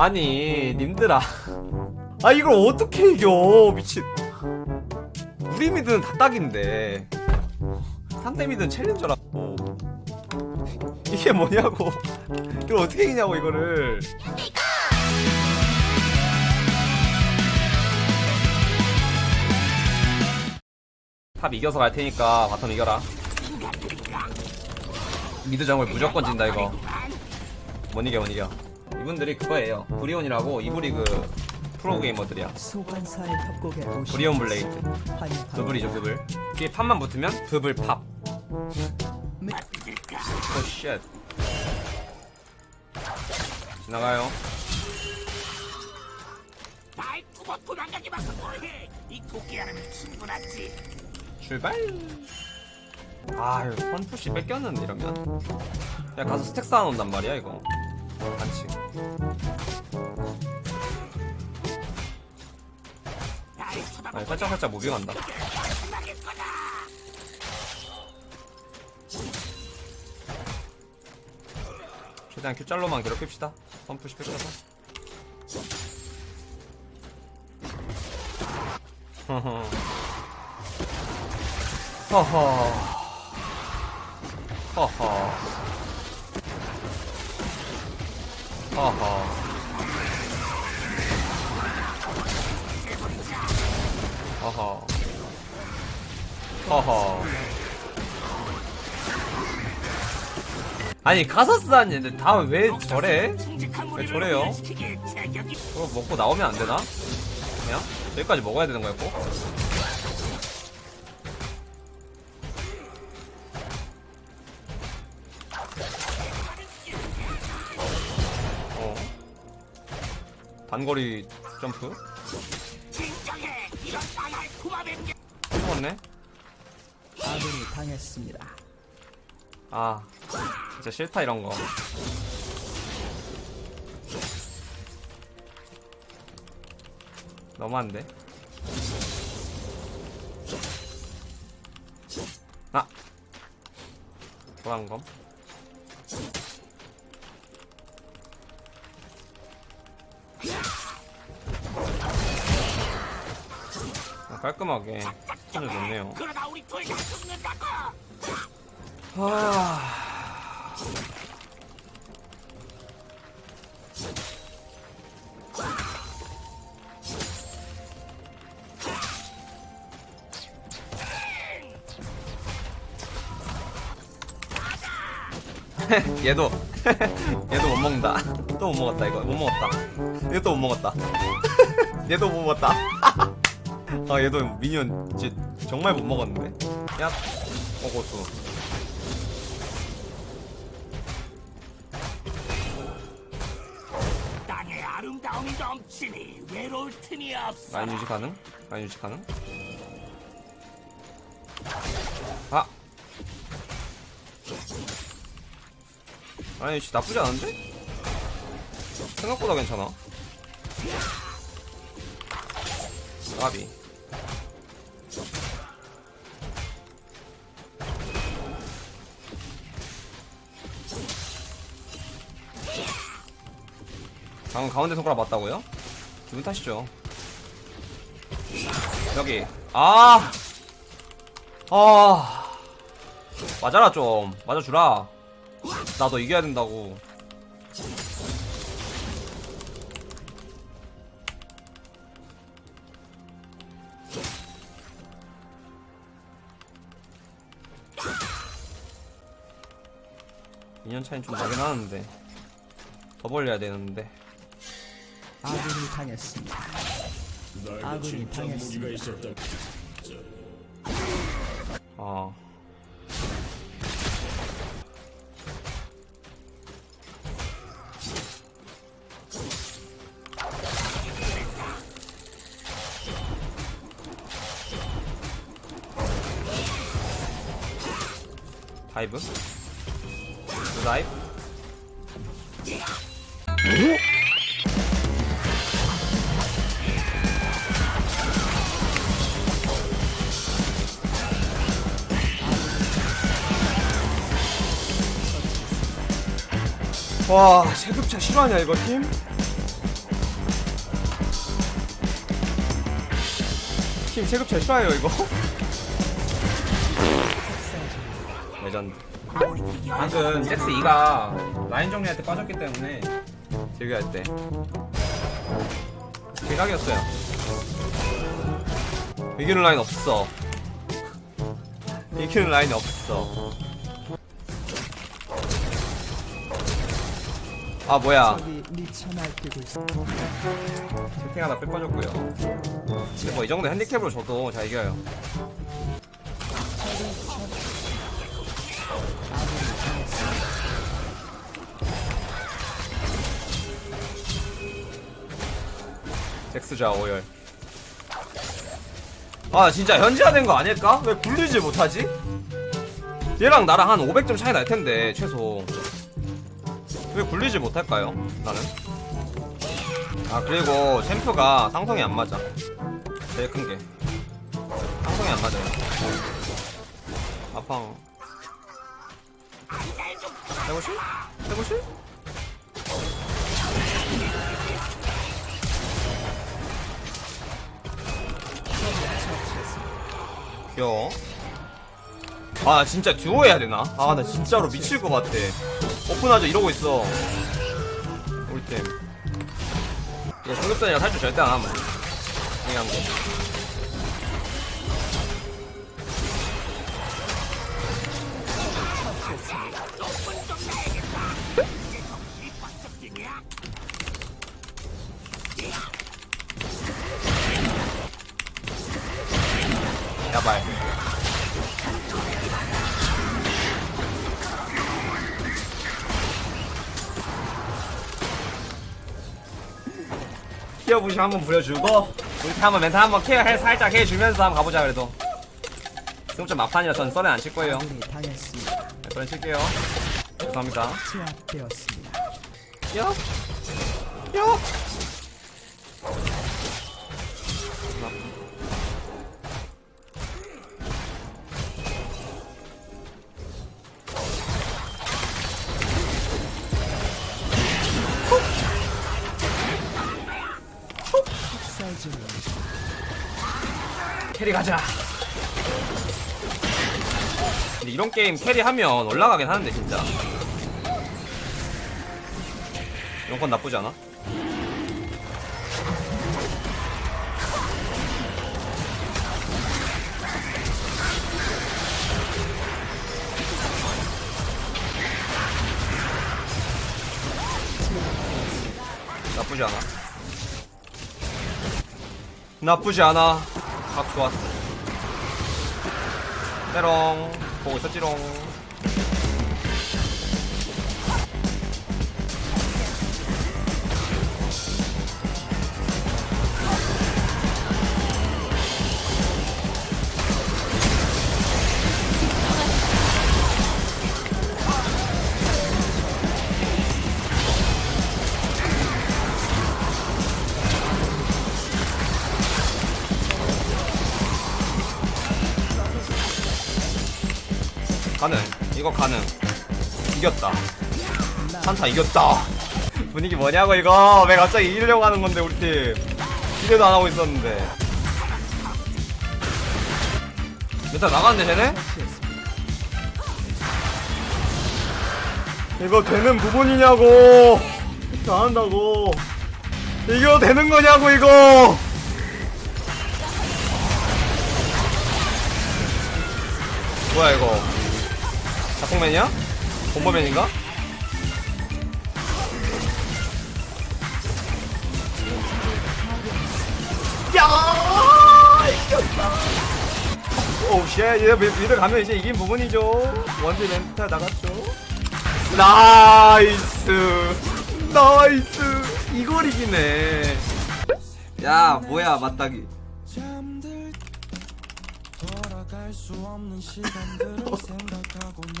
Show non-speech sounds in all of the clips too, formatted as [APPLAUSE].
아니 님들아. 아 이걸 어떻게 이겨 미친. 우리 mid는 다 딱인데. 상대 mid는 challenger라고. 이게 뭐냐고. 이걸 어떻게 이기냐고 이거를. top 이겨서 갈 테니까 bottom 이겨라. 미드 정글 무조건 진다 이거. 못 이겨 못 이겨 이분들이 그거예요. 브리온이라고 이브리그 프로게이머들이야. 브리온 블레이드. 브블이죠 브블. 뒤에 팝만 붙으면 브블 팝. 오쉣 지나가요. 이 토끼야는 충분하지. 출발. 아유 선푸시 뺏겼는데 이러면. 야 가서 스택 쌓아놓는단 말이야 이거. 반칙 아니 살짝 살짝 무빙한다. 최대한 큐짤로만 괴롭힙시다. 선푸시 뺏겨서. 허허. 허허. 허허 허허 허허 허허 아니 카사스 아닌데 다왜 저래? 왜 저래요? 그거 먹고 나오면 안 되나? 그냥? 여기까지 먹어야 되는 꼭? 단거리 점프? 죽었네? 아군이 당했습니다. 아, 진짜 싫다, 이런 거. 너무한데? 아! 도망검. 깔끔하게. 그러다 우리 둘다 죽는다고 아... [LAUGHS] 얘도 [LAUGHS] 얘도 못 먹는다. [LAUGHS] 또 못 먹었다 이거 못 먹었다. 얘도 못 먹었다. 얘도 못 먹었다. 아 얘도 미니언 진짜 정말 못 먹었는데. 야, 어 고수. 땅의 아름다움이 넘치니 외로울 틈이 없어 라인 유지 가능? 라인 유지 가능? 아! 라인 유지 나쁘지 않은데? 생각보다 괜찮아 까비 방금 가운데 손가락 맞다고요? 기분 탓이죠. 여기. 아! 아! 맞아라 좀. 맞아주라. 나 너 이겨야 된다고 인연 차이는 좀 나긴 하는데 더 벌려야 되는데 아군이 당했습니다. 아군이 당했습니다. 어. 다이브? 라이프 와 체급차 실화냐 이거 팀? 팀 체급차 실화예요 이거? [LAUGHS] 레전드. 방금 잭스 2가 라인 정리할 때 빠졌기 때문에 제기할 때 대각이었어요. 이기는 라인 없어. 이기는 라인이 없어. 아 뭐야. 채팅 하나 뺄 빠졌고요. 근데 뭐 이 정도 핸디캡으로 줘도 잘 이겨요 잭스자 오열 아 진짜 현지화된 거 아닐까? 왜 굴리지 못하지? 얘랑 나랑 한 500점 차이 날 텐데 최소 왜 굴리지 못할까요? 나는 아 그리고 챔프가 상성이 안 맞아 제일 큰게 상성이 안 맞아요 아팡 해보실? 해보실? 여워 아 진짜 듀오 해야 되나? 아 나 진짜로 미칠 것 같아. 오픈하자 이러고 있어. 우리 팀 이거 승급선이랑 탈출 절대 안 하면 중요한 거 야발 키어부시 한번 부려주고 우리 팀 한번 멘트 한번 케어 해 살짝 해주면서 한번 가보자 그래도 지금 좀 막판이라 전 썰엔 안칠 거예요 당했습니다. 네, 썰엔 칠게요 죄송합니다. 야! 야! 캐리 가자. 근데 이런 게임 캐리하면 올라가긴 하는데 진짜. 이런 건 나쁘지 않아? 나쁘지 않아. 나쁘지 않아. 각 좋았어. 때롱. 보고 있었지롱. 이거 가능. 이겼다. 산타 이겼다. [LAUGHS] 분위기 뭐냐고 이거. 왜 갑자기 이기려고 하는 건데 우리 팀. 기대도 안 하고 있었는데. 메타 나갔는데 쟤네? 이거 되는 부분이냐고. 다 한다고. 이거 되는 거냐고 이거. 뭐야 이거 작곡맨이야? bomber맨인가? 야! 이겼다. oh shit 얘 mid 가면 이제 이긴 부분이죠. 원딜 멘탈 나갔죠. nice. nice. 이걸 이기네. 야 뭐야 맞다기 [LAUGHS]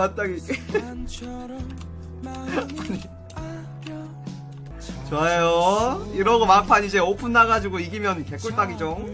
아려 [LAUGHS] 좋아요. 이러고 막판 이제 오픈 나가지고 이기면 개꿀딱이죠